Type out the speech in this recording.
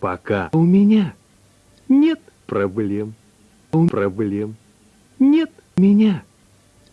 Пока у меня нет проблем. Проблем нет меня.